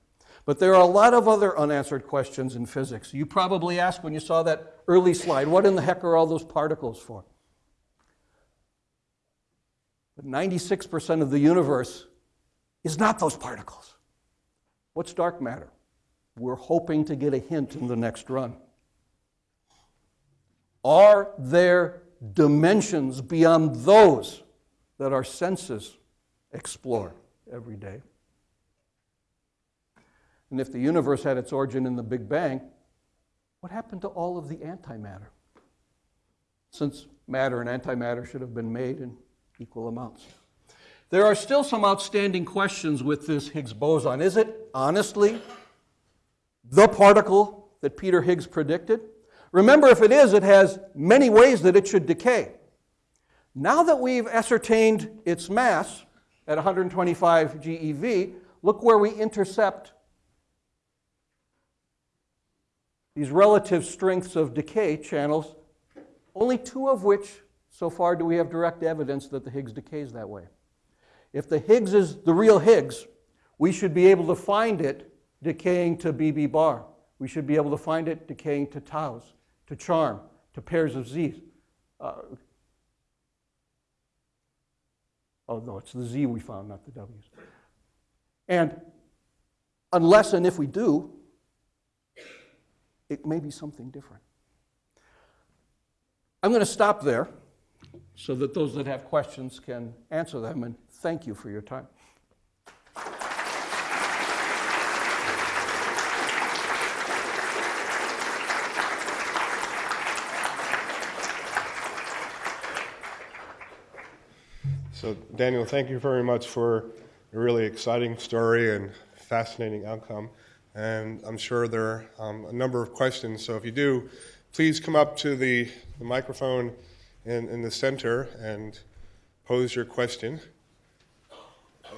Speaker 3: But there are a lot of other unanswered questions in physics. You probably asked when you saw that early slide what in the heck are all those particles for? But 96% of the universe is not those particles. What's dark matter? We're hoping to get a hint in the next run. Are there dimensions beyond those that our senses explore every day? And if the universe had its origin in the Big Bang, what happened to all of the antimatter? Since matter and antimatter should have been made in equal amounts. There are still some outstanding questions with this Higgs boson. Is it honestly the particle that Peter Higgs predicted? Remember, if it is, it has many ways that it should decay. Now that we've ascertained its mass at 125 GeV, look where we intercept these relative strengths of decay channels, only two of which so far do we have direct evidence that the Higgs decays that way. If the Higgs is the real Higgs, we should be able to find it decaying to BB bar. We should be able to find it decaying to taus, to charm, to pairs of z's. Uh, oh, no, it's the z we found, not the w's. And unless and if we do, it may be something different. I'm going to stop there so that those that have questions can answer them, and thank you for your time.
Speaker 5: So Daniel, thank you very much for a really exciting story and fascinating outcome. And I'm sure there are um, a number of questions. So, if you do, please come up to the, the microphone in, in the center and pose your question.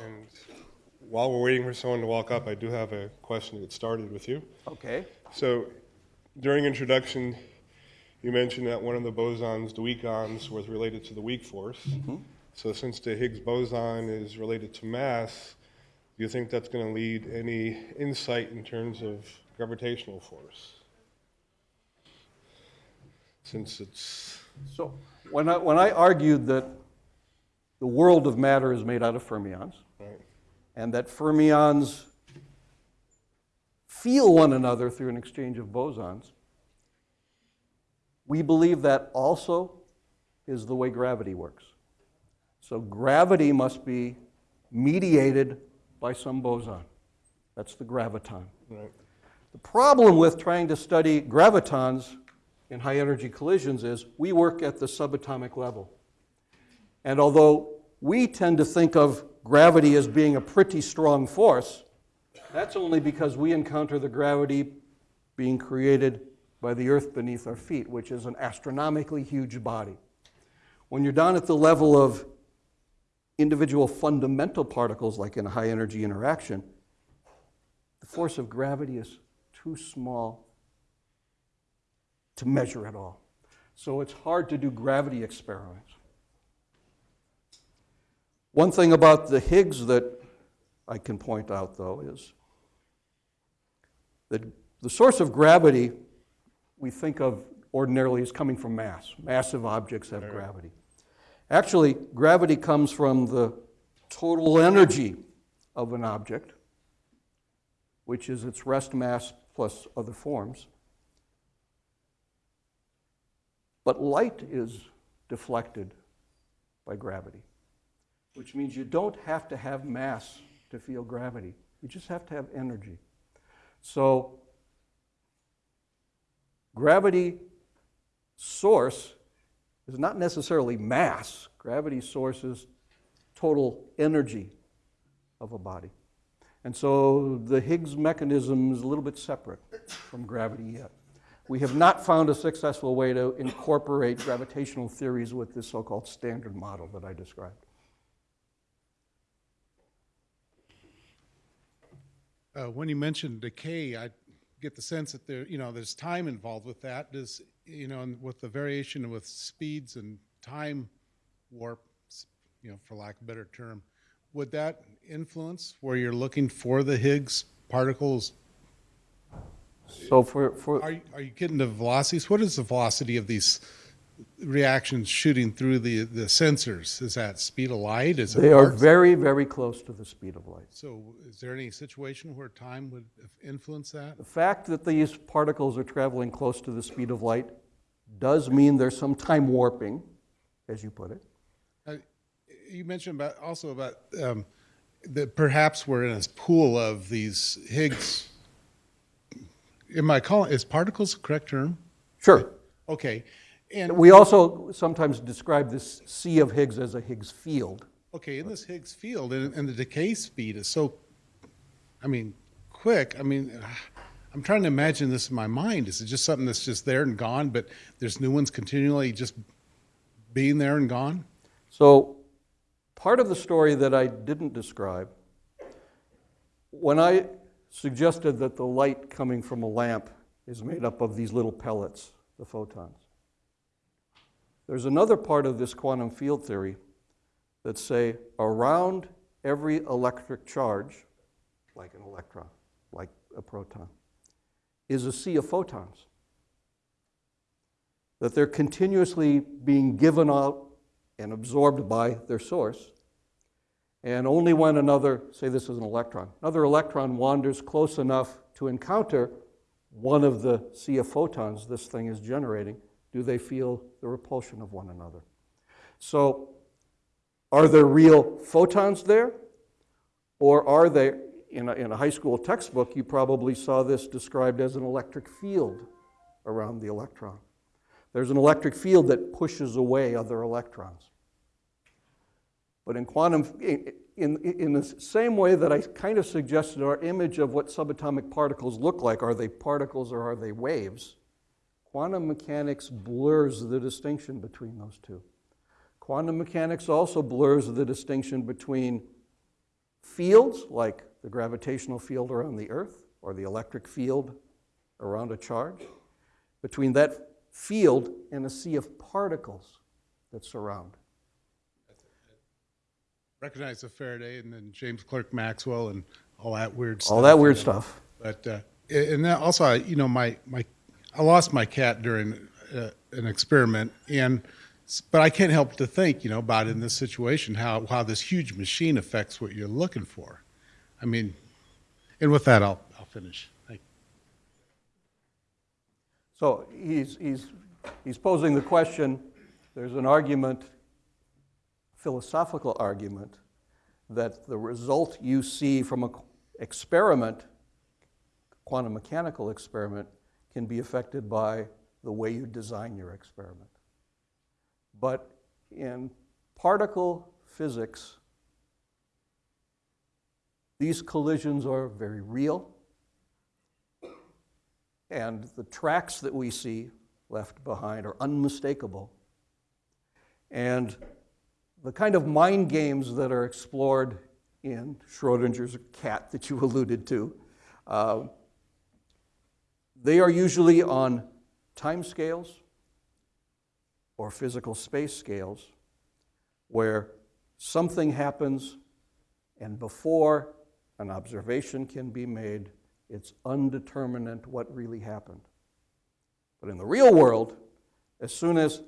Speaker 5: And while we're waiting for someone to walk up, I do have a question to get started with you.
Speaker 3: Okay.
Speaker 5: So, during introduction, you mentioned that one of the bosons, the weak ons, was related to the weak force. So, since the Higgs boson is related to mass, do you think that's going to lead any insight in terms of gravitational force? Since it's
Speaker 3: So when I, when I argued that the world of matter is made out of fermions,
Speaker 5: right,
Speaker 3: and that fermions feel one another through an exchange of bosons, we believe that also is the way gravity works. So gravity must be mediated by some boson. That's the graviton.
Speaker 5: right,
Speaker 3: The problem with trying to study gravitons in high energy collisions is we work at the subatomic level. And although we tend to think of gravity as being a pretty strong force, that's only because we encounter the gravity being created by the earth beneath our feet, which is an astronomically huge body. When you're down at the level of individual fundamental particles, like in a high energy interaction, the force of gravity is too small to measure at all. So it's hard to do gravity experiments. One thing about the Higgs that I can point out, though, is that the source of gravity we think of ordinarily as coming from mass. Massive objects have gravity. Actually, gravity comes from the total energy of an object, which is its rest mass plus other forms. But light is deflected by gravity, which means you don't have to have mass to feel gravity. You just have to have energy. So, gravity source is not necessarily mass. Gravity sources total energy of a body. And so the Higgs mechanism is a little bit separate from gravity yet. We have not found a successful way to incorporate gravitational theories with this so called standard model that I described.
Speaker 6: Uh, when you mentioned decay, I get the sense that there, you know, there's time involved with that. Does, you know, and with the variation with speeds and time warp, you know, for lack of a better term, would that influence where you're looking for the Higgs particles?
Speaker 3: So for, for
Speaker 6: Are, you- are you getting the velocities? What is the velocity of these reactions shooting through the, the sensors? Is that speed of light? Is it
Speaker 3: they are very, very close to the speed of light.
Speaker 6: So is there any situation where time would influence that?
Speaker 3: The fact that these particles are traveling close to the speed of light does mean there's some time warping, as you put it.
Speaker 6: Uh, You mentioned about, also about, um, that perhaps we're in a pool of these Higgs, am I calling, is particles the correct term?
Speaker 3: Sure.
Speaker 6: Okay, and,
Speaker 3: We also sometimes describe this sea of Higgs as a Higgs field.
Speaker 6: okay, in this Higgs field, and, and the decay speed is so, I mean, quick, I mean, I'm trying to imagine this in my mind. Is it just something that's just there and gone, but there's new ones continually just being there and gone?
Speaker 3: So, part of the story that I didn't describe, when I suggested that the light coming from a lamp is made up of these little pellets, the photons, there's another part of this quantum field theory that say around every electric charge, like an electron, like a proton, is a sea of photons. That they're continuously being given out and absorbed by their source. And only when another, say this is an electron, another electron wanders close enough to encounter one of the sea of photons this thing is generating, do they feel the repulsion of one another. So, are there real photons there? Or are they, in a, in a high school textbook, you probably saw this described as an electric field around the electron. There's an electric field that pushes away other electrons. But in quantum, in, in, in the same way that I kind of suggested our image of what subatomic particles look like, are they particles or are they waves? Quantum mechanics blurs the distinction between those two. Quantum mechanics also blurs the distinction between fields, like the gravitational field around the Earth or the electric field around a charge, between that field and a sea of particles that surround.
Speaker 6: Recognize the Faraday and then James Clerk Maxwell and all that weird stuff.
Speaker 3: All that weird stuff.
Speaker 6: But, uh, and then also, you know, my, my, I lost my cat during uh, an experiment and, but I can't help to think, you know, about in this situation, how, how this huge machine affects what you're looking for. I mean, and with that, I'll, I'll finish.
Speaker 3: So he's, he's, he's posing the question, there's an argument, philosophical argument, that the result you see from an experiment, quantum mechanical experiment, can be affected by the way you design your experiment. But in particle physics, these collisions are very real. And the tracks that we see left behind are unmistakable. And the kind of mind games that are explored in Schrodinger's cat that you alluded to, uh, they are usually on time scales or physical space scales where something happens and before an observation can be made, it's undeterminate what really happened. But in the real world, as soon as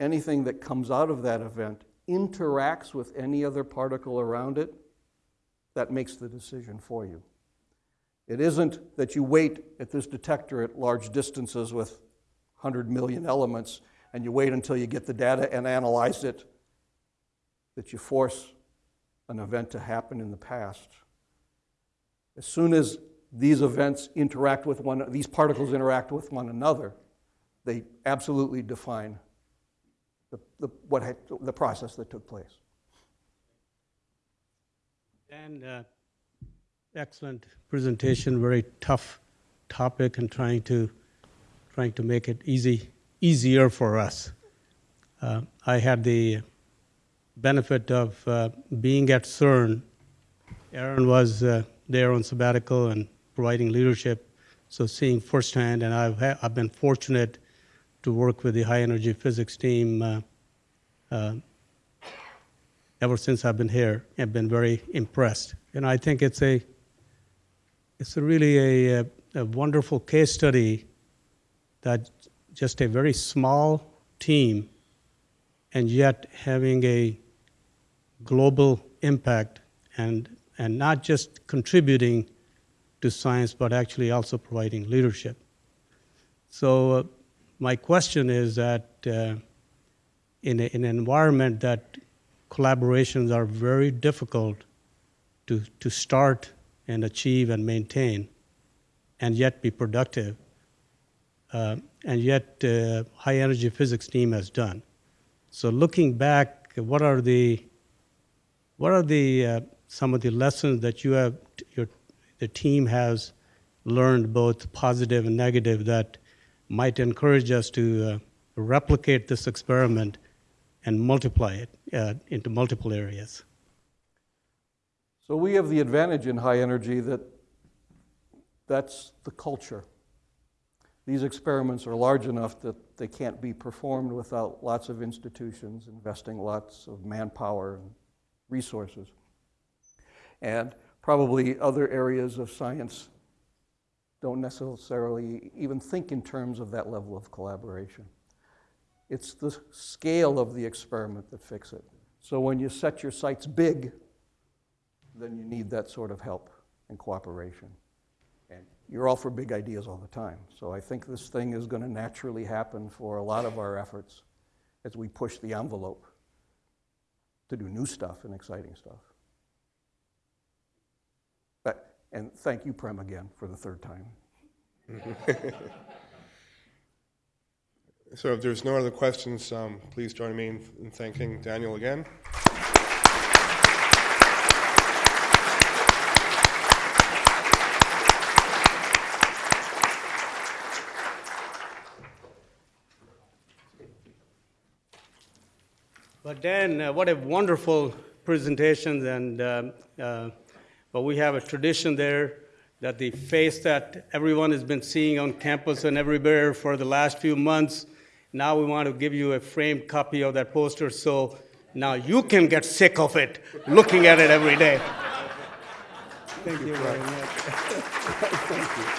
Speaker 3: anything that comes out of that event interacts with any other particle around it, that makes the decision for you. It isn't that you wait at this detector at large distances with 100 million elements and you wait until you get the data and analyze it, that you force an event to happen in the past. As soon as these events interact with one, these particles interact with one another, they absolutely define the, the, what the process that took place.
Speaker 1: And uh, excellent presentation, very tough topic and trying to, trying to make it easy, easier for us. Uh, I had the benefit of uh, being at CERN. Aaron was uh, there on sabbatical and providing leadership, so seeing firsthand, and I've, I've been fortunate to work with the high energy physics team uh, uh, ever since I've been here. I've been very impressed, and I think it's a it's a really a, a wonderful case study that just a very small team, and yet having a global impact and and not just contributing to science, but actually also providing leadership. So, uh, my question is that uh, in, a, in an environment that collaborations are very difficult to, to start and achieve and maintain, and yet be productive, uh, and yet uh, high energy physics team has done. So, looking back, what are the what are the uh, some of the lessons that you have your the team has learned both positive and negative that might encourage us to uh, replicate this experiment and multiply it uh, into multiple areas.
Speaker 3: So we have the advantage in high energy that that's the culture. These experiments are large enough that they can't be performed without lots of institutions investing lots of manpower and resources. And probably other areas of science don't necessarily even think in terms of that level of collaboration. It's the scale of the experiment that fix it. So when you set your sights big, then you need that sort of help and cooperation. And you're all for big ideas all the time. So I think this thing is going to naturally happen for a lot of our efforts as we push the envelope to do new stuff and exciting stuff. But, and thank you, Prem, again for the third time.
Speaker 5: So if there's no other questions, um, please join me in in thanking Daniel again.
Speaker 1: But Dan, uh, what a wonderful presentation, and um, uh, but we have a tradition there that the face that everyone has been seeing on campus and everywhere for the last few months. Now we want to give you a framed copy of that poster, so now you can get sick of it, looking at it every day. Thank you very much.